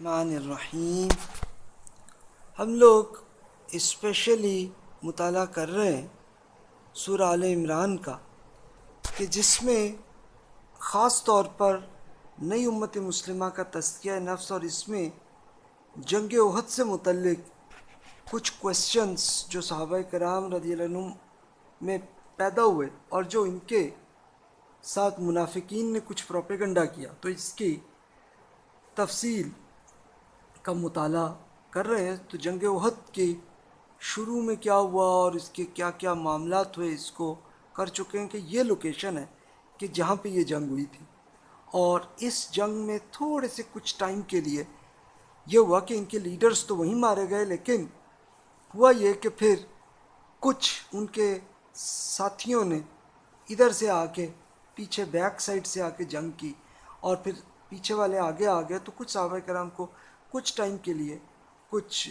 الرحمن الرحیم۔ ہم لوگ اسپیشلی مطالعہ کر رہے ہیں سورہ آل عمران کا، کہ جس میں خاص طور پر نئی امت مسلمہ کا تذکیہ نفس اور اس میں جنگ عہد سے متعلق کچھ کوشچنس جو صحابہ کرام رضی اللہ عنہ میں پیدا ہوئے اور جو ان کے ساتھ منافقین نے کچھ پروپیگنڈا کیا۔ تو اس کی تفصیل کا مطالعہ کر رہے ہیں، تو جنگ عہد کے شروع میں کیا ہوا اور اس کے کیا کیا معاملات ہوئے، اس کو کر چکے ہیں کہ یہ لوکیشن ہے کہ جہاں پہ یہ جنگ ہوئی تھی۔ اور اس جنگ میں تھوڑے سے کچھ ٹائم کے لیے یہ ہوا کہ ان کے لیڈرز تو وہیں مارے گئے، لیکن ہوا یہ کہ پھر کچھ ان کے ساتھیوں نے ادھر سے آ کے پیچھے بیک سائڈ سے آ کے جنگ کی اور پھر پیچھے والے آگے آ گئے تو کچھ صحابہ کرام کو کچھ ٹائم کے لیے کچھ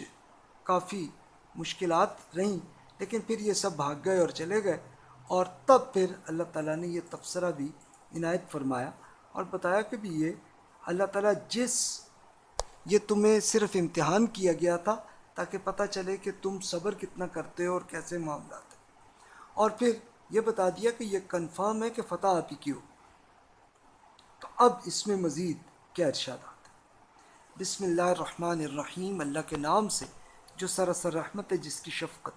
کافی مشکلات رہیں، لیکن پھر یہ سب بھاگ گئے اور چلے گئے اور تب پھر اللہ تعالیٰ نے یہ تبصرہ بھی عنایت فرمایا اور بتایا کہ بھی یہ اللہ تعالیٰ جس یہ تمہیں صرف امتحان کیا گیا تھا تاکہ پتہ چلے کہ تم صبر کتنا کرتے ہو اور کیسے معاملات ہیں۔ اور پھر یہ بتا دیا کہ یہ کنفرم ہے کہ فتح آپ ہی کی ہو۔ تو اب اس میں مزید کیا ارشادات ہیں بسم اللہ الرحمن الرحیم، اللہ کے نام سے، جو سراسر رحمت ہے، جس کی شفقت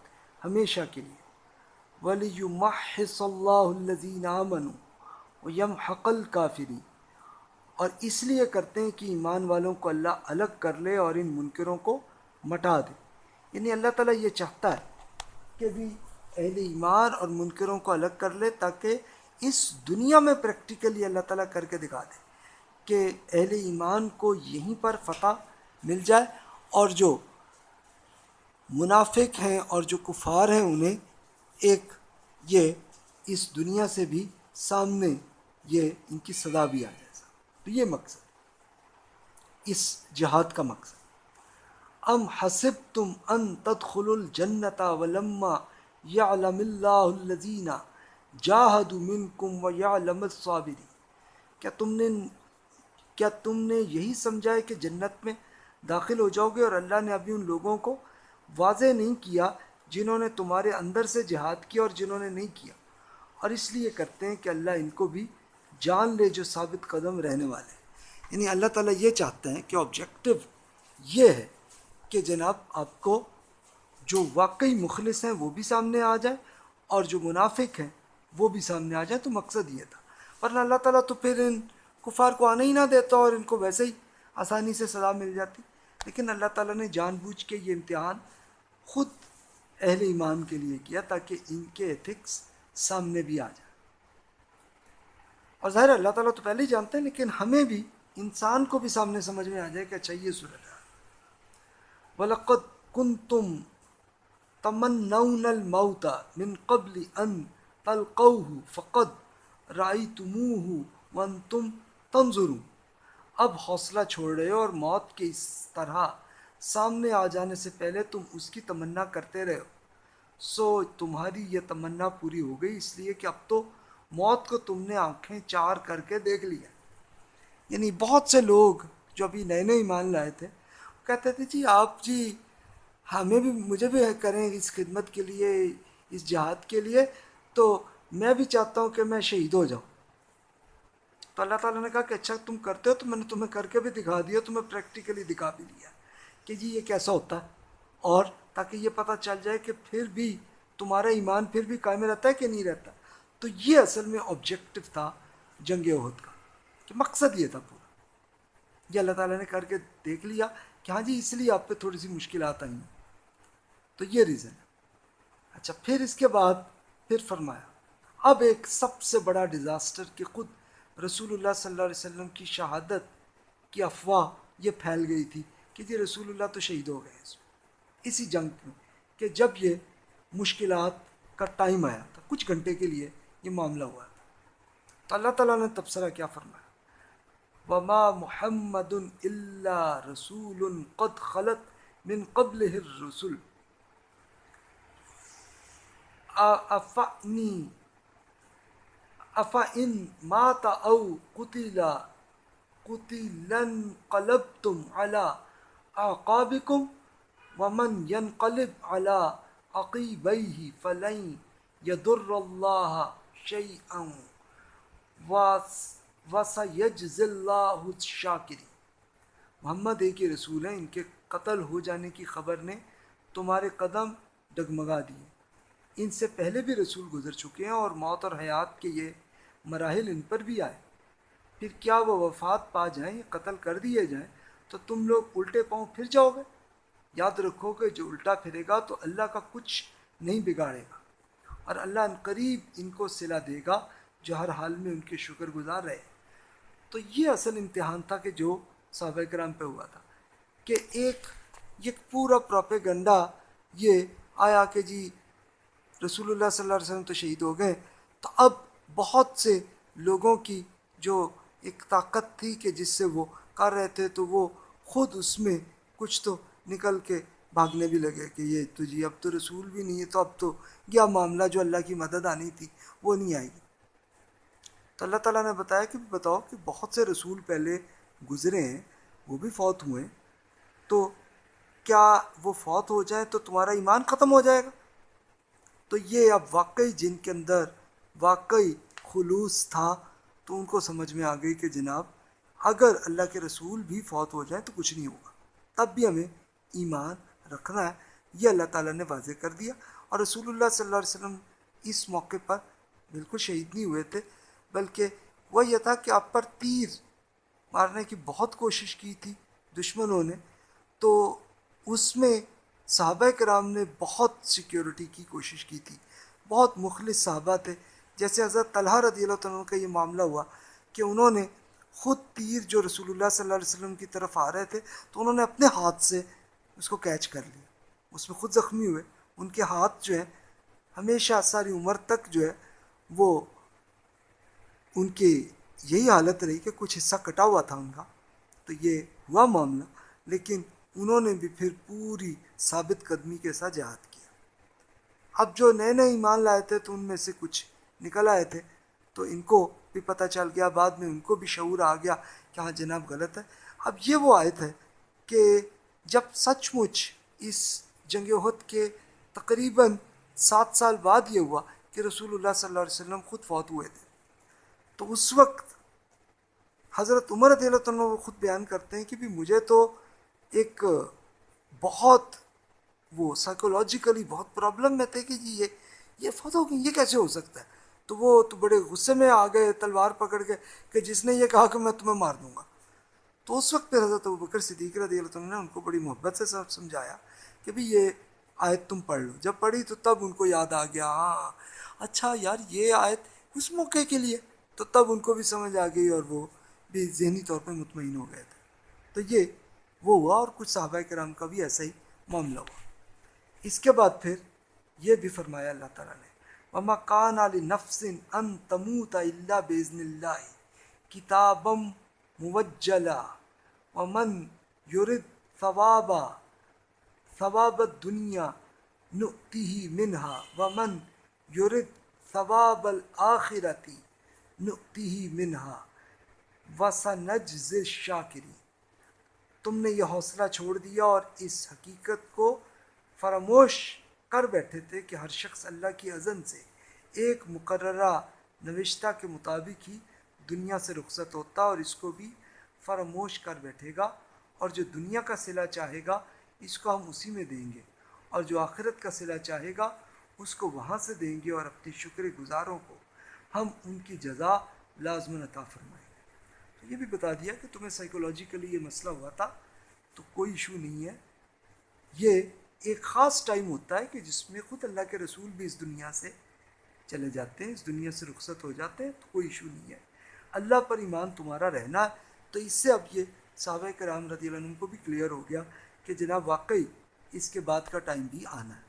ہمیشہ کے لیے۔ ولی محص اللہ الزین امن و یم حقل کافری اور اس لیے کرتے ہیں کہ ایمان والوں کو اللہ الگ کر لے اور ان منکروں کو مٹا دے۔ یعنی اللہ تعالیٰ یہ چاہتا ہے کہ بھی اہل ایمان اور منکروں کو الگ کر لے تاکہ اس دنیا میں پریکٹیکلی اللہ تعالیٰ کر کے دکھا دے۔ کہ اہل ایمان کو یہیں پر فتح مل جائے اور جو منافق ہیں اور جو کفار ہیں انہیں ایک یہ اس دنیا سے بھی سامنے یہ ان کی سزا بھی آ جائے۔ تو یہ مقصد، اس جہاد کا مقصد۔ ام حسب تم ان تدخل الجنتا ولما یعلم اللہ الذین جاہدوا منکم و یعلم الصابرین۔ کیا تم نے کیا تم نے یہی سمجھا ہے کہ جنت میں داخل ہو جاؤ گے اور اللہ نے ابھی ان لوگوں کو واضح نہیں کیا جنہوں نے تمہارے اندر سے جہاد کیا اور جنہوں نے نہیں کیا؟ اور اس لیے کرتے ہیں کہ اللہ ان کو بھی جان لے جو ثابت قدم رہنے والے ہیں۔ یعنی اللہ تعالیٰ یہ چاہتے ہیں کہ آبجیکٹو یہ ہے کہ جناب آپ کو جو واقعی مخلص ہیں وہ بھی سامنے آ جائے اور جو منافق ہیں وہ بھی سامنے آ جائے تو مقصد یہ تھا۔ ورنہ اللہ تعالیٰ تو پھر ان کفار کو آنا ہی نہ دیتا اور ان کو ویسے ہی آسانی سے سزا مل جاتی۔ لیکن اللہ تعالیٰ نے جان بوجھ کے یہ امتحان خود اہل ایمان کے لیے کیا تاکہ ان کے ایتھکس سامنے بھی آ جائے۔ اور ظاہر اللہ تعالیٰ تو پہلے ہی جانتے ہیں، لیکن ہمیں بھی، انسان کو بھی سامنے سمجھ میں آ جائے کہ اچھا یہ صورت ہے۔ وَلَقَدْ كُنْتُمْ تَمَنَّوْنَ الْمَوْتَ مِنْ قَبْلِ أَنْ تَلْقَوْهُ فَقَدْ رَأَيْتُمُوهُ وَأَنْتُمْ تَنْظُرُونَ اب حوصلہ چھوڑ رہے ہو اور موت کے اس طرح سامنے آ جانے سے پہلے تم اس کی تمنا کرتے رہے ہو۔ سو تمہاری یہ تمنا پوری ہو گئی، اس لیے کہ اب تو موت کو تم نے آنکھیں چار کر کے دیکھ لیا۔ یعنی بہت سے لوگ جو ابھی نئے نئے ایمان لائے تھے کہتے تھے جی آپ جی ہمیں بھی، مجھے بھی کریں اس خدمت کے لیے، اس جہاد کے لیے، تو میں بھی چاہتا ہوں کہ میں شہید ہو جاؤں۔ تو اللہ تعالیٰ نے کہا کہ اچھا تم کرتے ہو تو میں نے تمہیں کر کے بھی دکھا دیا، تمہیں پریکٹیکلی دکھا بھی دیا۔ کہ جی یہ کیسا ہوتا؟ ہے اور تاکہ یہ پتہ چل جائے کہ پھر بھی تمہارا ایمان پھر بھی قائم رہتا ہے کہ نہیں رہتا۔ تو یہ اصل میں آبجیکٹو تھا جنگ عہد کا، کہ مقصد یہ تھا پورا۔ یہ اللہ تعالیٰ نے کر کے دیکھ لیا کہ ہاں جی اس لیے آپ پہ تھوڑی سی مشکلات آئی ہیں تو یہ ریزن ہے اچھا پھر اس کے بعد پھر فرمایا، اب ایک سب سے بڑا ڈیزاسٹر کہ خود رسول اللہ صلی اللہ علیہ وسلم کی شہادت کی افواہ یہ پھیل گئی تھی کہ جی رسول اللہ تو شہید ہو گئے اس میں۔ اسی جنگ میں کہ جب یہ مشکلات کا ٹائم آیا تھا، کچھ گھنٹے کے لیے یہ معاملہ ہوا تھا۔ تو اللہ تعالیٰ نے تبصرہ کیا، فرمایا، وما محمد اللہ رسول قد خلط من قبل الرسول افا ان مات او قتلا قتلن قلبتم على اعقابكم ومن ينقلب على عقيبيه فلن يضر الله شيئا وسيجزي الله الشاكرين۔ محمد ایک رسول ہیں، ان کے قتل ہو جانے کی خبر نے تمہارے قدم ڈگمگا دیے۔ ان سے پہلے بھی رسول گزر چکے ہیں اور موت اور حیات کے یہ مراحل ان پر بھی آئے۔ پھر کیا وہ وفات پا جائیں یا قتل کر دیے جائیں، تو تم لوگ الٹے پاؤں پھر جاؤ گے۔ یاد رکھو کہ جو الٹا پھرے گا تو اللہ کا کچھ نہیں بگاڑے گا، اور اللہ ان قریب ان کو صلا دے گا جو ہر حال میں ان کے شکر گزار رہے۔ تو یہ اصل امتحان تھا کہ جو صحابہ کرام پہ ہوا تھا کہ ایک، یہ پورا پروپیگنڈا، یہ آیا کہ جی رسول اللہ صلی اللہ علیہ وسلم تو شہید ہو گئے۔ تو اب بہت سے لوگوں کی جو ایک طاقت تھی کہ جس سے وہ کر رہے تھے، تو وہ خود اس میں کچھ تو نکل کے بھاگنے بھی لگے کہ یہ تو جی اب تو رسول بھی نہیں ہے، تو اب تو کیا معاملہ جو اللہ کی مدد آنی تھی، وہ نہیں آئے گی تو اللہ تعالیٰ نے بتایا کہ بتاؤ کہ بہت سے رسول پہلے گزرے ہیں، وہ بھی فوت ہوئے تو کیا وہ فوت ہو جائے تو تمہارا ایمان ختم ہو جائے گا؟ تو یہ اب واقعی جن کے اندر واقعی خلوص تھا۔ تو ان کو سمجھ میں آ گئی کہ جناب، اگر اللہ کے رسول بھی فوت ہو جائیں تو کچھ نہیں ہوگا۔ تب بھی ہمیں ایمان رکھنا ہے۔ یہ اللہ تعالیٰ نے واضح کر دیا۔ اور رسول اللہ صلی اللہ علیہ وسلم اس موقع پر بالکل شہید نہیں ہوئے تھے، بلکہ وہ یہ تھا کہ آپ پر تیر مارنے کی بہت کوشش کی تھی دشمنوں نے۔ تو اس میں صحابہ کرام نے بہت سیکیورٹی کی کوشش کی تھی۔ بہت مخلص صحابہ تھے۔ جیسے حضرت طلحہ رضی اللہ عنہ کا یہ معاملہ ہوا کہ انہوں نے خود تیر جو رسول اللہ صلی اللہ علیہ وسلم کی طرف آ رہے تھے تو انہوں نے اپنے ہاتھ سے اس کو کیچ کر لیا۔ اس میں خود زخمی ہوئے۔ ان کے ہاتھ جو ہیں، ہمیشہ ساری عمر تک جو ہے، وہ ان کے یہی حالت رہی کہ کچھ حصہ کٹا ہوا تھا ان کا۔ تو یہ ہوا معاملہ، لیکن انہوں نے بھی پھر پوری ثابت قدمی کے ساتھ جہاد کیا۔ اب جو نئے نئے ایمان لائے تھے تو ان میں سے کچھ نکل آئے تھے۔ تو ان کو بھی پتہ چل گیا، بعد میں ان کو بھی شعور آ گیا کہ ہاں جناب غلط ہے۔ اب یہ وہ آیت ہے کہ جب سچ مچ اس جنگ عہد کے تقریباً سات سال بعد یہ ہوا کہ رسول اللہ صلی اللہ علیہ وسلم خود فوت ہوئے تھے۔ تو اس وقت حضرت عمر رضی اللہ عنہ خود بیان کرتے ہیں کہ بھی مجھے تو ایک بہت وہ سائیکولوجیکلی بہت پرابلم میں تھے کہ جی یہ یہ فوت ہو گئی یہ کیسے ہو سکتا ہے؟ تو وہ تو بڑے غصے میں آ گئے، تلوار پکڑ کے کہ جس نے یہ کہا کہ میں تمہیں مار دوں گا۔ تو اس وقت پھر حضرت بکر صدیق رضی اللہ عنہ نے ان کو بڑی محبت سے سب سمجھایا کہ بھی یہ آیت تم پڑھ لو۔ جب پڑھی تو تب ان کو یاد آ گیا ہاں اچھا یار، یہ آیت اس موقع کے لیے۔ تو تب ان کو بھی سمجھ آ گئی اور وہ بھی ذہنی طور پہ مطمئن ہو گئے تھے۔ تو یہ وہ ہوا اور کچھ صحابہ کرام کا بھی ایسا ہی معاملہ ہوا۔ اس کے بعد پھر یہ بھی فرمایا اللہ تعالیٰ نے وما کان علی نفسن ان تموت اللہ بزن اللہ کتابم موجلا ومن یرد ثوابا ثواب الدنیا نؤتیہ منہا ومن یرد ثواب الآخرتی نؤتیہ منہا وسنجز الشاکری تم نے یہ حوصلہ چھوڑ دیا اور اس حقیقت کو فراموش کر بیٹھے تھے کہ ہر شخص اللہ کی اذن سے ایک مقررہ نوشتہ کے مطابق ہی دنیا سے رخصت ہوتا اور اس کو بھی فراموش کر بیٹھے گا اور جو دنیا کا صلہ چاہے گا، اس کو ہم اسی میں دیں گے۔ اور جو آخرت کا صلہ چاہے گا، اس کو وہاں سے دیں گے اور اپنی شکر گزاروں کو ہم ان کی جزا لازمن عطا فرمائیں گے۔ تو یہ بھی بتا دیا کہ تمہیں سائیکولوجیکلی یہ مسئلہ ہوا تھا، تو کوئی ایشو نہیں ہے۔ یہ ایک خاص ٹائم ہوتا ہے کہ جس میں خود اللہ کے رسول بھی اس دنیا سے چلے جاتے ہیں، اس دنیا سے رخصت ہو جاتے ہیں، تو کوئی ایشو نہیں ہے۔ اللہ پر ایمان تمہارا رہنا ہے تو اس سے اب یہ صحابہ کرام رضی اللہ عنہ کو بھی کلیئر ہو گیا کہ جناب واقعی اس کے بعد کا ٹائم بھی آنا ہے۔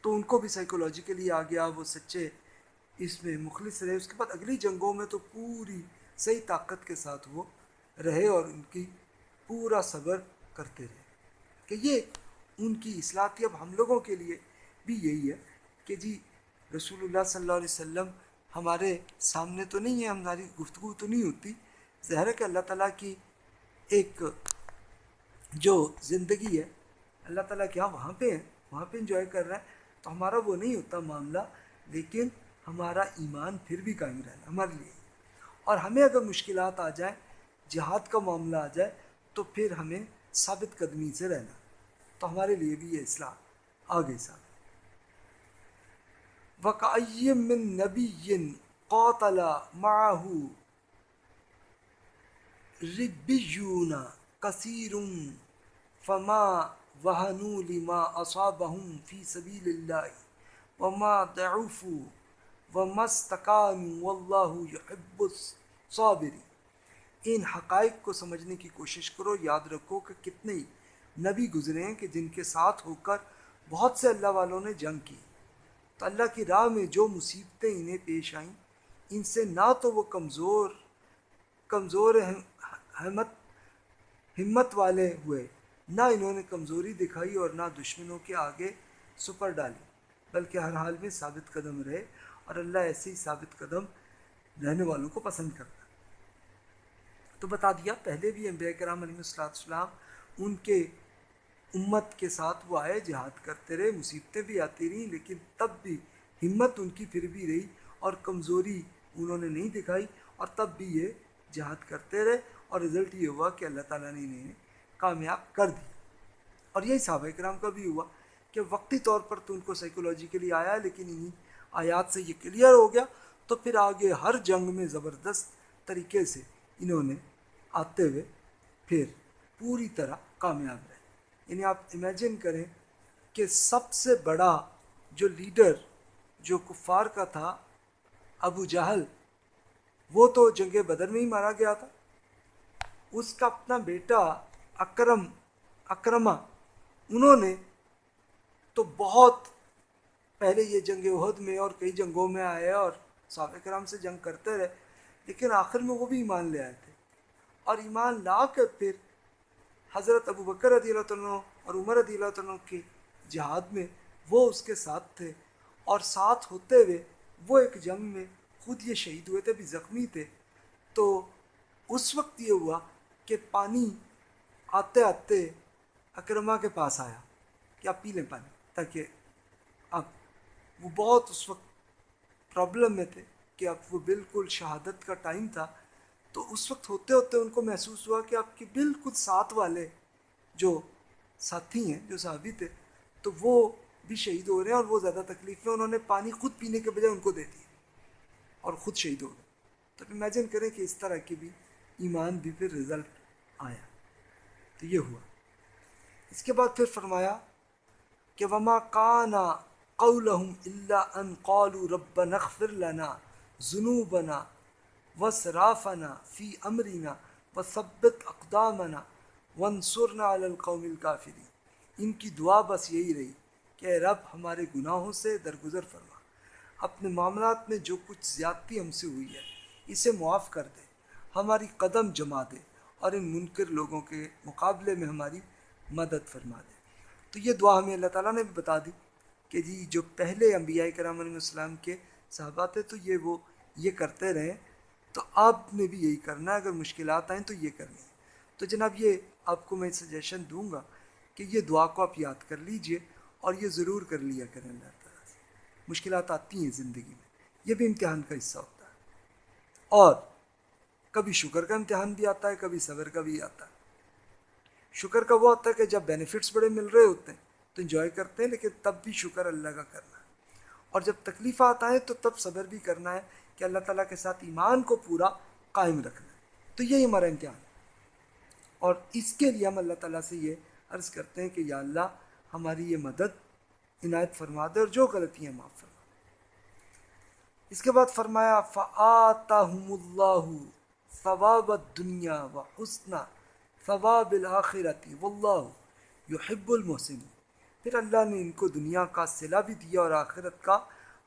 تو ان کو بھی سائیکولوجیکلی آ گیا، وہ سچے اس میں مخلص رہے۔ اس کے بعد اگلی جنگوں میں تو پوری صحیح طاقت کے ساتھ وہ رہے اور ان کی پورا صبر کرتے رہے۔ کہ یہ ان کی اصلاح تھی اب ہم لوگوں کے لیے بھی یہی ہے کہ جی رسول اللہ صلی اللہ علیہ وسلم ہمارے سامنے تو نہیں ہے، ہماری گفتگو تو نہیں ہوتی۔ ظاہر ہے کہ اللہ تعالیٰ کی ایک جو زندگی ہے، اللہ تعالیٰ کیا وہاں پہ ہیں وہاں پہ انجوائے کر رہا ہے۔ تو ہمارا وہ نہیں ہوتا معاملہ، لیکن ہمارا ایمان پھر بھی قائم رہنا ہمارے لیے۔ اور ہمیں اگر مشکلات آ جائیں، جہاد کا معاملہ آ جائے، تو پھر ہمیں ثابت قدمی سے رہنا۔ تو ہمارے لیے بھی یہ اصلاح آگے سا وقعیم من نبی قاتل معه ربیون کثیر فما وہنوا لما اصابهم فی سبیل اللہ وما ضعفوا وما استقاموا واللہ يحب الصابرین ان حقائق کو سمجھنے کی کوشش کرو، یاد رکھو کہ کتنے نبی گزرے ہیں کہ جن کے ساتھ ہو کر بہت سے اللہ والوں نے جنگ کی۔ تو اللہ کی راہ میں جو مصیبتیں انہیں پیش آئیں، ان سے نہ تو وہ کمزور کمزور ہمت ہمت والے ہوئے۔ نہ انہوں نے کمزوری دکھائی اور نہ دشمنوں کے آگے سپر ڈالی، بلکہ ہر حال میں ثابت قدم رہے اور اللہ ایسے ہی ثابت قدم رہنے والوں کو پسند کرتا۔ تو بتا دیا، پہلے بھی انبیاء کرام علیہ السلام ان کے امت کے ساتھ وہ آئے، جہاد کرتے رہے، مصیبتیں بھی آتی رہیں لیکن تب بھی ہمت ان کی پھر بھی رہی اور کمزوری انہوں نے نہیں دکھائی اور تب بھی یہ جہاد کرتے رہے اور رزلٹ یہ ہوا کہ اللہ تعالیٰ نے انہیں کامیاب کر دی اور یہی صحابہ کرام کا بھی ہوا کہ وقتی طور پر تو ان کو سائیکولوجیکلی آیا لیکن انہیں آیات سے یہ کلیئر ہو گیا۔ تو پھر آگے ہر جنگ میں زبردست طریقے سے انہوں نے آتے ہوئے پھر پوری طرح کامیاب رہے۔ یعنی آپ امیجن کریں کہ سب سے بڑا جو لیڈر جو کفار کا تھا، ابو جہل، وہ تو جنگ بدر میں ہی مارا گیا تھا۔ اس کا اپنا بیٹا اکرم اکرما انہوں نے تو بہت پہلے یہ جنگ عہد میں اور کئی جنگوں میں آئے اور صحابہ کرام سے جنگ کرتے رہے، لیکن آخر میں وہ بھی ایمان لے آئے تھے۔ اور ایمان لا کر پھر حضرت ابو بکر رضی اللہ عنہ اور عمر رضی اللہ عنہ کے جہاد میں وہ اس کے ساتھ تھے اور ساتھ ہوتے ہوئے وہ ایک جنگ میں خود یہ شہید ہوئے تھے بھی زخمی تھے۔ تو اس وقت یہ ہوا کہ پانی آتے آتے اکرما کے پاس آیا کہ آپ پی لیں پانی تاکہ اب وہ بہت اس وقت پرابلم میں تھے کہ اب وہ بالکل شہادت کا ٹائم تھا۔ تو اس وقت ہوتے ہوتے ان کو محسوس ہوا کہ آپ کے بالکل ساتھ والے جو ساتھی ہیں، جو صحابی تھے، تو وہ بھی شہید ہو رہے ہیں اور وہ زیادہ تکلیف میں، انہوں نے پانی خود پینے کے بجائے ان کو دے دیا اور خود شہید ہو گئے۔ تو امیجن کریں کہ اس طرح کی بھی ایمان بھی پھر رزلٹ آیا۔ تو یہ ہوا۔ اس کے بعد پھر فرمایا کہ وما کانا قولہم اللہ ان قالوا رب نغفر لنا ذنوبنا وسرافنا فی امرنا وثبت اقدامنا ونصرنا علی القوم الکافرین ان کی دعا بس یہی رہی کہ رب ہمارے گناہوں سے درگزر فرما۔ اپنے معاملات میں جو کچھ زیادتی ہم سے ہوئی ہے، اسے معاف کر دے۔ ہماری قدم جما دے اور ان منکر لوگوں کے مقابلے میں ہماری مدد فرما دے۔ تو یہ دعا ہمیں اللہ تعالیٰ نے بھی بتا دی کہ جی جو پہلے انبیاء کرام علیہ السلام کے صحابہ تھے، تو یہ وہ، یہ کرتے رہیں تو آپ نے بھی یہی کرنا ہے، اگر مشکلات آئیں تو یہ کرنی ہے۔ تو جناب، یہ آپ کو میں سجیشن دوں گا کہ یہ دعا کو آپ یاد کر لیجیے اور یہ ضرور کر لیا کریں اللہ تعالیٰ سے۔ مشکلات آتی ہیں زندگی میں، یہ بھی امتحان کا حصہ ہوتا ہے۔ اور کبھی شکر کا امتحان بھی آتا ہے، کبھی صبر کا بھی آتا ہے۔ شکر کا وہ آتا ہے کہ جب بینیفٹس بڑے مل رہے ہوتے ہیں تو انجوائے کرتے ہیں، لیکن تب بھی شکر اللہ کا کرنا ہے۔ اور جب تکلیف آتا ہے تو تب صبر بھی کرنا ہے کہ اللہ تعالیٰ کے ساتھ ایمان کو پورا قائم رکھنا ہے۔ تو یہی ہمارا امتحان ہے۔ اور اس کے لیے ہم اللہ تعالیٰ سے یہ عرض کرتے ہیں کہ یا اللہ ہماری یہ مدد عنایت فرما دے اور جو غلطیاں معاف فرما اس کے بعد فرمایا فعطم اللہ ثواب دنیا و حسن ثواب الآخرتی و اللہ یحب المحسن پھر اللہ نے ان کو دنیا کا صلہ بھی دیا اور آخرت کا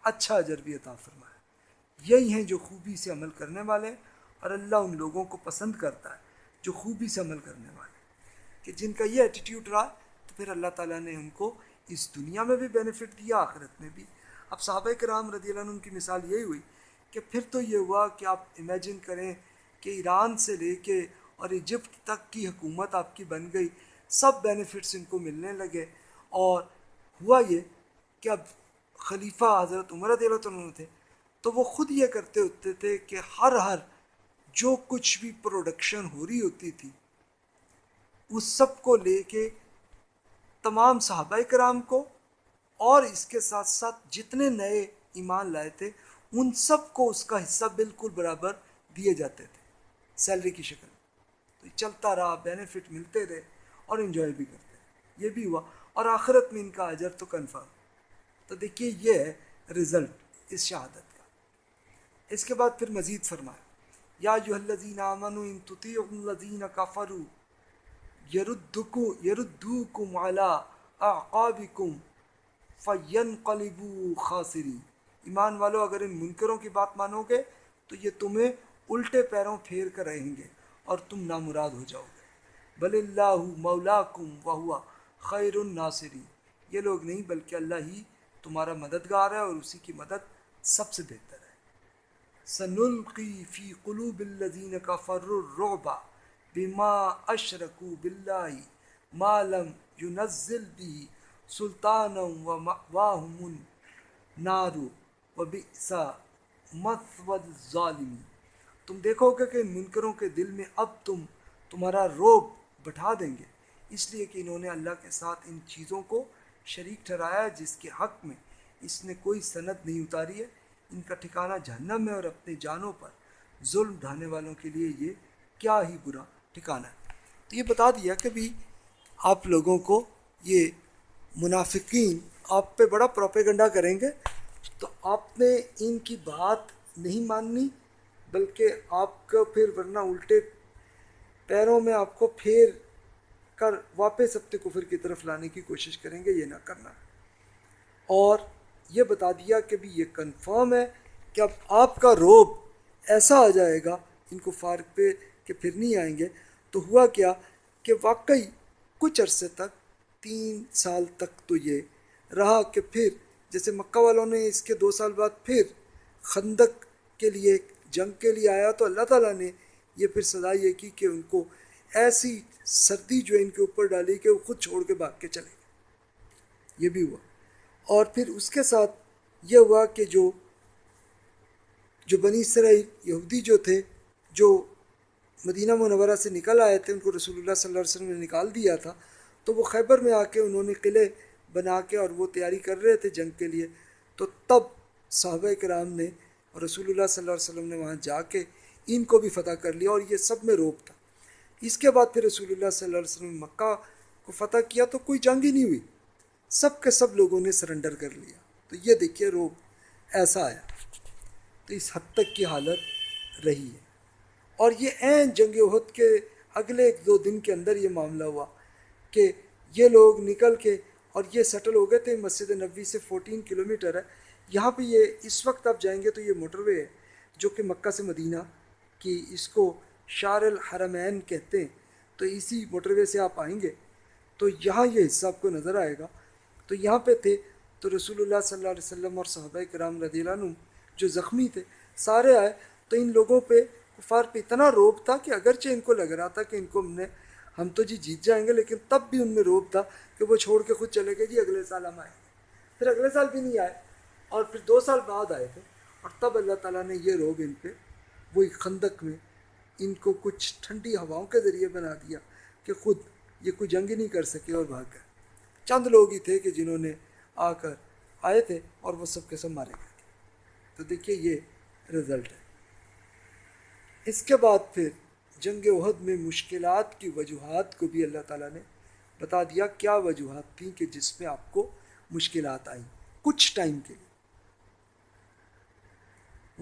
اچھا اجر بھی عطا فرمایا۔ یہی ہیں جو خوبی سے عمل کرنے والے اور اللہ ان لوگوں کو پسند کرتا ہے، جو خوبی سے عمل کرنے والے۔ کہ جن کا یہ ایٹیٹیوڈ رہا، تو پھر اللہ تعالیٰ نے ان کو اس دنیا میں بھی بینیفٹ دیا آخرت میں بھی۔ اب صحابہ کرام رضی اللہ عنہ کی مثال یہی ہوئی کہ پھر تو یہ ہوا کہ آپ امیجن کریں کہ ایران سے لے کے اور ایجپٹ تک کی حکومت آپ کی بن گئی، سب بینیفٹس ان کو ملنے لگے۔ اور ہوا یہ کہ اب خلیفہ حضرت عمر رضی اللہ عنہ تھے تو وہ خود یہ کرتے ہوتے تھے کہ ہر ہر جو کچھ بھی پروڈکشن ہو رہی ہوتی تھی اس سب کو لے کے تمام صحابہ کرام کو اور اس کے ساتھ ساتھ جتنے نئے ایمان لائے تھے، ان سب کو اس کا حصہ بالکل برابر دیے جاتے تھے سیلری کی شکل۔ تو چلتا رہا بینیفٹ ملتے رہے اور انجوائے بھی کرتے رہے۔ یہ بھی ہوا۔ اور آخرت میں ان کا اجر تو کنفرم تو دیکھیے یہ ہے رزلٹ اس شہادت۔ اس کے بعد پھر مزید فرمایا یا جو الذین آمنوا ان تطیعوا الذین کفروا یردکو یردوکم علی اعقابکم فینقلبوا خاسرین۔ ایمان والو، اگر ان منکروں کی بات مانو گے تو یہ تمہیں الٹے پیروں پھیر کر رہیں گے اور تم نامراد ہو جاؤ گے۔ بل اللہ مولا کم و خیر الناصری یہ لوگ نہیں، بلکہ اللہ ہی تمہارا مددگار ہے اور اسی کی مدد سب سے بہتر ہے۔ سنلقی فی قلوب الذین کفر الرعب بما اشرکو باللہ ما لم ينزل به سلطانا و مأواہم النار و بئسا مثود الظالمین۔ تم دیکھو گے کہ منکروں کے دل میں اب تم تمہارا روب بٹھا دیں گے۔ اس لیے کہ انہوں نے اللہ کے ساتھ ان چیزوں کو شریک ٹھہرایا جس کے حق میں اس نے کوئی سند نہیں اتاری ہے۔ ان کا ٹھکانہ جہنم ہے اور اپنے جانوں پر ظلم ڈھانے والوں کے لیے یہ کیا ہی برا ٹھکانہ ہے۔ تو یہ بتا دیا کہ بھی آپ لوگوں کو یہ منافقین آپ پہ بڑا پروپیگنڈا کریں گے تو آپ نے ان کی بات نہیں ماننی، بلکہ آپ کا پھر ورنہ الٹے پیروں میں آپ کو پھیر کر واپس اپنے کفر کی طرف لانے کی کوشش کریں گے، یہ نہ کرنا۔ اور یہ بتا دیا کہ بھی یہ کنفرم ہے کہ اب آپ کا روب ایسا آ جائے گا، ان کو فارغ پہ کہ پھر نہیں آئیں گے۔ تو ہوا کیا کہ واقعی کچھ عرصے تک، تین سال تک تو یہ رہا کہ پھر جیسے مکہ والوں نے اس کے دو سال بعد پھر خندق کے لیے جنگ کے لیے آیا تو اللہ تعالیٰ نے یہ پھر سزا یہ کی کہ ان کو ایسی سردی جو ان کے اوپر ڈالی کہ وہ خود چھوڑ کے بھاگ کے چلے گئے۔ یہ بھی ہوا۔ اور پھر اس کے ساتھ یہ ہوا کہ جو جو بنی اسرائیل یہودی جو تھے، جو مدینہ منورہ سے نکل آئے تھے، ان کو رسول اللہ صلی اللہ علیہ وسلم نے نکال دیا تھا، تو وہ خیبر میں آ کے انہوں نے قلعے بنا کے اور وہ تیاری کر رہے تھے جنگ کے لیے۔ تو تب صحابہ کرام نے اور رسول اللہ صلی اللہ علیہ وسلم نے وہاں جا کے ان کو بھی فتح کر لیا اور یہ سب میں روپ تھا۔ اس کے بعد پھر رسول اللہ صلی اللہ علیہ وسلم مکہ کو فتح کیا تو کوئی جنگ ہی نہیں ہوئی۔ سب کے سب لوگوں نے سرنڈر کر لیا۔ تو یہ دیکھیے روب ایسا آیا۔ تو اس حد تک کی حالت رہی ہے۔ اور یہ عین جنگ عہد کے اگلے ایک دو دن کے اندر یہ معاملہ ہوا کہ یہ لوگ نکل کے اور یہ سیٹل ہو گئے تھے۔ مسجد نبوی سے فورٹین کلومیٹر ہے۔ یہاں پہ یہ اس وقت آپ جائیں گے تو یہ موٹر وے ہے، جو کہ مکہ سے مدینہ کی اس کو شار الحرمین کہتے ہیں۔ تو اسی موٹر وے سے آپ آئیں گے۔ تو یہاں یہ حصہ آپ کو نظر آئے گا۔ تو یہاں پہ تھے تو رسول اللہ صلی اللہ علیہ وسلم اور صحابہ کرام رضی اللہ عنہ جو زخمی تھے، سارے آئے تو ان لوگوں پہ، کفار پہ اتنا روب تھا کہ اگرچہ ان کو لگ رہا تھا کہ ان کو ہم نے، ہم تو جی جیت جائیں گے، لیکن تب بھی ان میں روب تھا کہ وہ چھوڑ کے خود چلے گئے جی اگلے سال ہم آئیں گے۔ پھر اگلے سال بھی نہیں آئے اور پھر دو سال بعد آئے تھے اور تب اللہ تعالیٰ نے یہ روب ان پہ، وہی خندق میں ان کو کچھ ٹھنڈی ہواؤں کے ذریعے بنا دیا کہ خود یہ کوئی جنگ ہی نہیں کر سکے اور بھاگ گئے۔ چند لوگ ہی تھے کہ جنہوں نے آ کر آئے تھے اور وہ سب کے سب مارے گئے تھے۔ تو دیکھیے یہ رزلٹ ہے۔ اس کے بعد پھر جنگ عہد میں مشکلات کی وجوہات کو بھی اللہ تعالیٰ نے بتا دیا۔ کیا وجوہات تھیں کہ جس میں آپ کو مشکلات آئیں؟ کچھ ٹائم کے لیے۔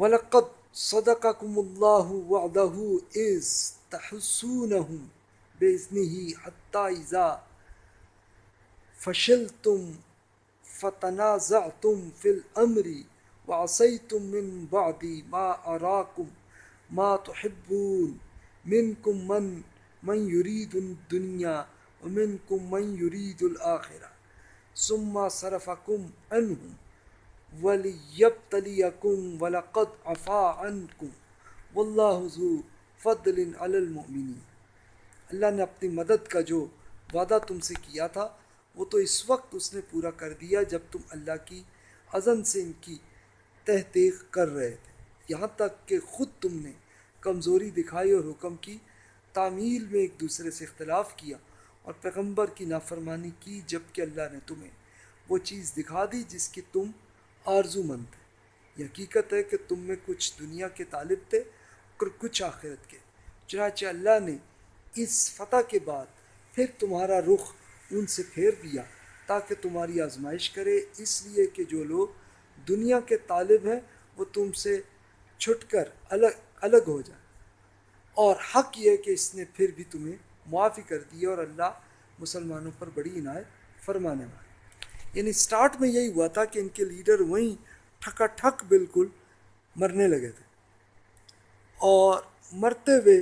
وَلَقَدْ صَدَقَكُمُ اللَّهُ وَعْدَهُ إِذْ تَحُسُونَهُمْ بِإِذْنِهِ حَتَّى فشل تم إِذَا فَشِلْتُمْ فَتَنَازَعْتُمْ فِي الْأَمْرِ وَعَصَيْتُمْ مِنْ بَعْدِ مَا أَرَاكُمْ مَا تُحِبُّونَ مِنْكُمْ مَنْ مَنْ يُرِيدُ الدُّنْيَا وَمِنْكُمْ مَنْ يُرِيدُ الْآخِرَةَ. ثُمَّ صَرَفَكُمْ عَنْهُمْ وَلِيَبْتَلِيَكُمْ وَلَقَدْ عَفَا عَنْكُمْ. وَاللَّهُ ذُو فضل علی المؤمنین اللہ نے اپنی مدد کا جو وعدہ تم سے کیا تھا وہ تو اس وقت اس نے پورا کر دیا جب تم اللہ کی اذن سے ان کی تحقیق کر رہے تھے۔ یہاں تک کہ خود تم نے کمزوری دکھائی اور حکم کی تعمیل میں ایک دوسرے سے اختلاف کیا اور پیغمبر کی نافرمانی کی جبکہ اللہ نے تمہیں وہ چیز دکھا دی جس کی تم آرزو مند تھے۔ یہ حقیقت ہے کہ تم میں کچھ دنیا کے طالب تھے اور کچھ آخرت کے۔ چنانچہ اللہ نے اس فتح کے بعد پھر تمہارا رخ ان سے پھیر دیا تاکہ تمہاری آزمائش کرے۔ اس لیے کہ جو لوگ دنیا کے طالب ہیں، وہ تم سے چھٹ کر الگ الگ ہو جائے اور حق یہ کہ اس نے پھر بھی تمہیں معافی کر دی اور اللہ مسلمانوں پر بڑی عنایت فرمانے والے یعنی سٹارٹ میں یہی ہوا تھا کہ ان کے لیڈر وہیں ٹھکا ٹھک بالکل مرنے لگے تھے۔ اور مرتے ہوئے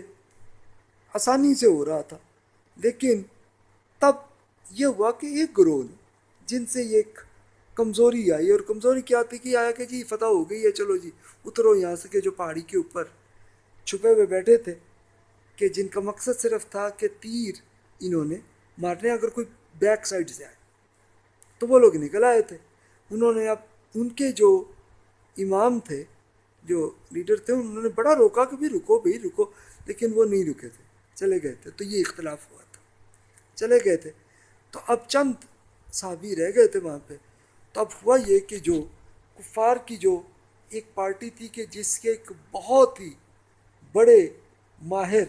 آسانی سے ہو رہا تھا، لیکن یہ ہوا کہ ایک گروہ نے جن سے یہ ایک کمزوری آئی اور کمزوری کیا تھی کہ آیا کہ جی فتح ہو گئی ہے، چلو جی اترو یہاں سے کہ جو پہاڑی کے اوپر چھپے ہوئے بیٹھے تھے کہ جن کا مقصد صرف تھا کہ تیر انہوں نے مارنے، اگر کوئی بیک سائڈ سے آئے تو وہ لوگ نکل آئے تھے۔ انہوں نے اب ان کے جو امام تھے، جو لیڈر تھے، انہوں نے بڑا روکا کہ بھی رکو، بھائی رکو، لیکن وہ نہیں رکے تھے، چلے گئے تھے۔ تو یہ اختلاف ہوا تھا۔ چلے گئے تھے۔ تو اب چند صحابی رہ گئے تھے وہاں پہ۔ تو اب ہوا یہ کہ جو کفار کی جو ایک پارٹی تھی کہ جس کے ایک بہت ہی بڑے ماہر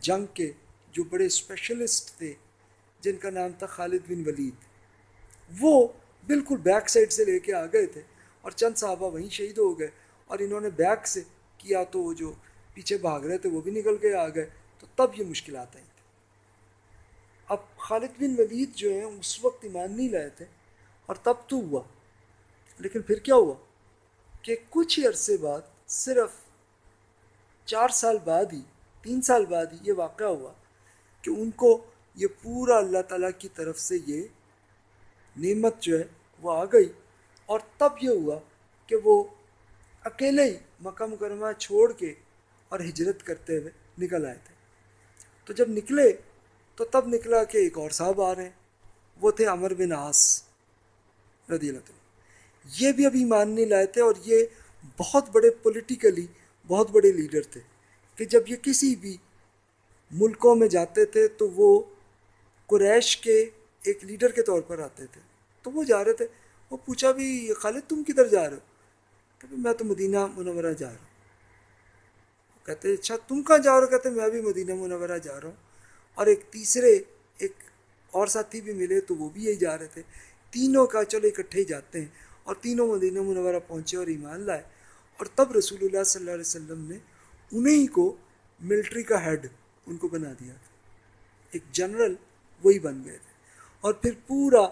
جنگ کے جو بڑے اسپیشلسٹ تھے، جن کا نام تھا خالد بن ولید، وہ بالکل بیک سائڈ سے لے کے آ گئے تھے۔ اور چند صحابہ وہیں شہید ہو گئے۔ اور انہوں نے بیک سے کیا تو وہ جو پیچھے بھاگ رہے تھے وہ بھی نکل کے آ گئے۔ تو تب یہ مشکلات آئی تھیں اب خالد بن ولید جو ہیں، اس وقت ایمان نہیں لائے تھے اور تب تو ہوا۔ لیکن پھر کیا ہوا؟ کہ کچھ ہی عرصے بعد، صرف چار سال بعد ہی، تین سال بعد ہی یہ واقعہ ہوا کہ ان کو یہ پورا اللہ تعالیٰ کی طرف سے یہ نعمت جو ہے، وہ آ گئی۔ اور تب یہ ہوا کہ وہ اکیلے ہی مکہ مکرمہ چھوڑ کے اور ہجرت کرتے ہوئے نکل آئے تھے۔ تو جب نکلے تو تب نکلا کہ ایک اور صاحب آ رہے ہیں۔ وہ تھے امر بن آس رضی اللہ تعالیٰ یہ بھی ابھی مان نہیں لائے تھے اور یہ بہت بڑے پولیٹیکلی بہت بڑے لیڈر تھے کہ جب یہ کسی بھی ملکوں میں جاتے تھے تو وہ قریش کے ایک لیڈر کے طور پر آتے تھے۔ تو وہ جا رہے تھے۔ وہ پوچھا بھی، خالد، تم کدھر جا رہے ہو؟ کہ میں تو مدینہ منورہ جا رہا ہوں۔ کہتے اچھا تم کہاں جا رہے ہو؟ کہتے، میں بھی مدینہ منورہ جا رہا ہوں۔ اور ایک تیسرے، ایک اور ساتھی بھی ملے تو وہ بھی یہی جا رہے تھے۔ تینوں کا چلو اکٹھے ہی جاتے ہیں اور تینوں مدینہ منورہ پہنچے اور ایمان لائے۔ اور تب رسول اللہ صلی اللہ علیہ وسلم نے انہیں کو ملٹری کا ہیڈ ان کو بنا دیا تھا۔ ایک جنرل وہی بن گئے تھے۔ اور پھر پورا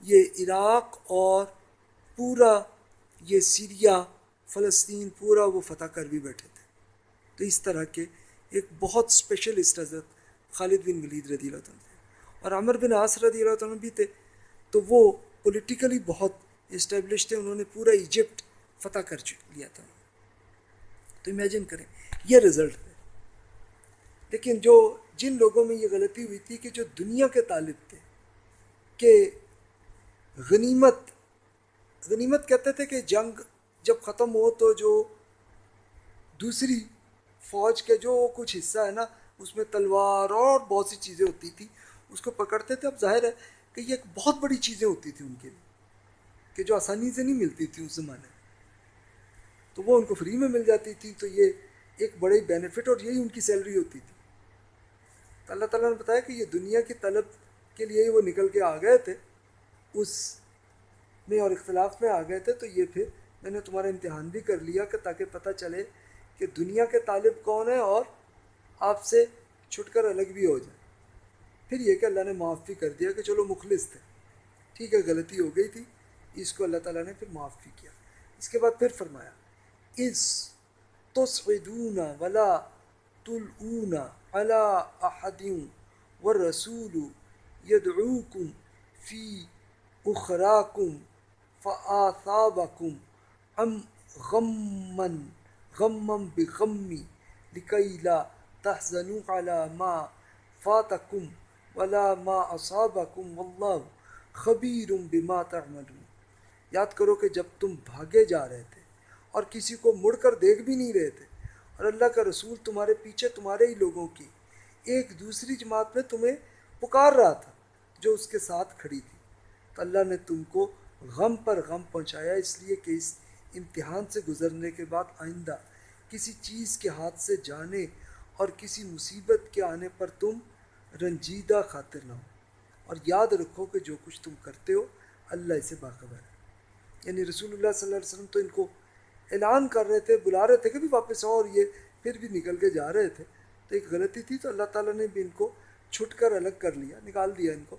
یہ عراق اور پورا یہ سیریا، فلسطین، پورا وہ فتح کر بھی بیٹھے تھے۔ تو اس طرح کے ایک بہت اسپیشلسٹ حضرت خالد بن ولید رضی اللہ تعالیٰ اور عمر بن عاص رضی اللہ تعالیٰ بھی تھے۔ تو وہ پولیٹیکلی بہت اسٹیبلش تھے، انہوں نے پورا ایجپٹ فتح کر لیا تھا۔ تو امیجن کریں، یہ رزلٹ ہے۔ لیکن جو جن لوگوں میں یہ غلطی ہوئی تھی کہ جو دنیا کے طالب تھے، کہ غنیمت غنیمت کہتے تھے کہ جنگ جب ختم ہو تو جو دوسری فوج کے جو کچھ حصہ ہے نا اس میں تلوار اور بہت سی چیزیں ہوتی تھیں۔ اس کو پکڑتے تھے۔ اب ظاہر ہے کہ یہ ایک بہت بڑی چیزیں ہوتی تھیں ان کے لیے، کہ جو آسانی سے نہیں ملتی تھی اس زمانے میں۔ تو وہ ان کو فری میں مل جاتی تھی۔ تو یہ ایک بڑی بینیفٹ اور یہی ان کی سیلری ہوتی تھی۔ تو اللہ تعالیٰ نے بتایا کہ یہ دنیا کی طلب کے لیے وہ نکل کے آ گئے تھے۔ اس میں اور اختلاف میں آ گئے تھے۔ تو یہ پھر میں نے تمہارا امتحان بھی کر لیا کہ تاکہ پتہ چلے کہ دنیا کے طالب کون ہیں اور آپ سے چھٹ کر الگ بھی ہو جائیں پھر یہ کہ اللہ نے معاف بھی کر دیا کہ چلو مخلص تھے۔ ٹھیک ہے، غلطی ہو گئی تھی۔ اس کو اللہ تعالیٰ نے پھر معاف بھی کیا۔ اس کے بعد پھر فرمایا، اس تصعدون ولا تلعون علا احدیوں و رسول یدعوکم فی اخراکم فآثابکم ام غمن غمم بغمی لکئی لا تحزنوا علی ما فاتکم ولا ما اصابکم واللہ خبیر بما تعملون۔ یاد کرو کہ جب تم بھاگے جا رہے تھے اور کسی کو مڑ کر دیکھ بھی نہیں رہے تھے اور اللہ کا رسول تمہارے پیچھے تمہارے ہی لوگوں کی ایک دوسری جماعت میں تمہیں پکار رہا تھا جو اس کے ساتھ کھڑی تھی۔ تو اللہ نے تم کو غم پر غم پہنچایا، اس لیے کہ اس امتحان سے گزرنے کے بعد آئندہ کسی چیز کے ہاتھ سے جانے اور کسی مصیبت کے آنے پر تم رنجیدہ خاطر نہ ہو۔ اور یاد رکھو کہ جو کچھ تم کرتے ہو، اللہ اسے باخبر ہے۔ یعنی رسول اللہ صلی اللہ علیہ وسلم تو ان کو اعلان کر رہے تھے، بلا رہے تھے کہ بھی واپس آؤ اور یہ پھر بھی نکل کے جا رہے تھے۔ تو ایک غلطی تھی، تو اللہ تعالیٰ نے بھی ان کو چھٹ کر الگ کر لیا، نکال دیا ان کو۔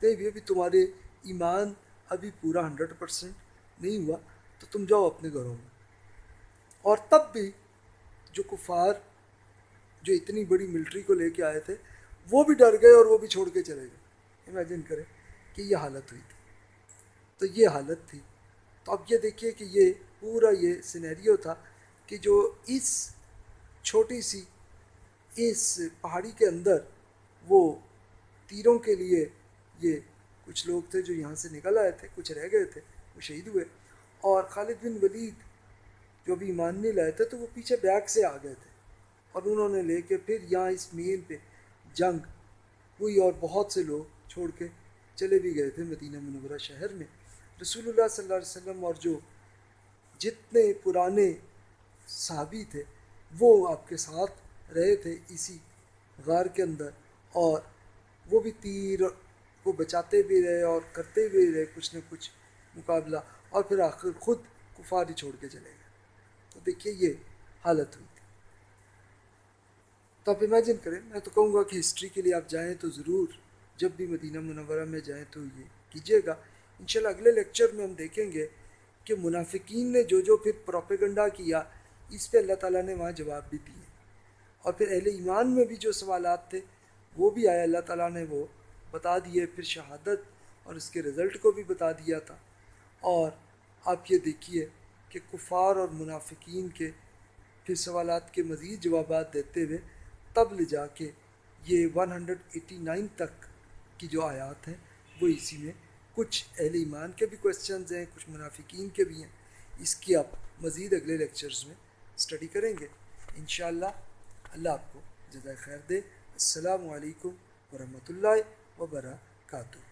تو یہ بھی تمہارے ایمان ابھی پورا ہنڈریڈ پرسینٹ نہیں ہوا، تو تم جاؤ اپنے گھروں میں۔ اور تب بھی جو کفار جو اتنی بڑی ملٹری کو لے کے آئے تھے، وہ بھی ڈر گئے اور وہ بھی چھوڑ کے چلے گئے۔ امیجن کریں کہ یہ حالت ہوئی تھی۔ تو یہ حالت تھی۔ تو اب یہ دیکھیے کہ یہ پورا یہ سینیریو تھا کہ جو اس چھوٹی سی، اس پہاڑی کے اندر وہ تیروں کے لیے یہ کچھ لوگ تھے جو یہاں سے نکل آئے تھے، کچھ رہ گئے تھے، وہ شہید ہوئے۔ اور خالد بن ولید جو بھی ایمان نہیں لائے تھے، تو وہ پیچھے بیگ سے آ گئے تھے۔ اور انہوں نے لے کے پھر یہاں اس مین پہ جنگ ہوئی اور بہت سے لوگ چھوڑ کے چلے بھی گئے تھے مدینہ منورہ شہر میں۔ رسول اللہ صلی اللہ علیہ وسلم اور جو جتنے پرانے صحابی تھے وہ آپ کے ساتھ رہے تھے اسی غار کے اندر اور وہ بھی تیر کو بچاتے بھی رہے اور کرتے بھی رہے کچھ نہ کچھ مقابلہ اور پھر آخر خود کفاری چھوڑ کے چلے گئے۔ تو دیکھیے یہ حالت ہوئی۔ تو آپ امیجن کریں، میں تو کہوں گا کہ ہسٹری کے لیے آپ جائیں تو ضرور، جب بھی مدینہ منورہ میں جائیں تو یہ کیجیے گا۔ انشاءاللہ اگلے لیکچر میں ہم دیکھیں گے کہ منافقین نے جو جو پھر پروپیگنڈا کیا، اس پہ اللہ تعالیٰ نے وہاں جواب بھی دیے۔ اور پھر اہل ایمان میں بھی جو سوالات تھے، وہ بھی آیا اللہ تعالیٰ نے وہ بتا دیے، پھر شہادت اور اس کے رزلٹ کو بھی بتا دیا تھا۔ اور آپ یہ دیکھیے کہ کفار اور منافقین کے پھر سوالات کے مزید جوابات دیتے ہوئے تب لے جا کے یہ ون ہنڈریڈ ایٹی نائن تک کی جو آیات ہیں، وہ اسی میں کچھ اہل ایمان کے بھی کوشچنز ہیں، کچھ منافقین کے بھی ہیں۔ اس کی آپ مزید اگلے لیکچرز میں اسٹڈی کریں گے۔ انشاءاللہ، اللہ آپ کو جزائے خیر دے۔ السلام علیکم ورحمۃ اللہ وبرکاتہ۔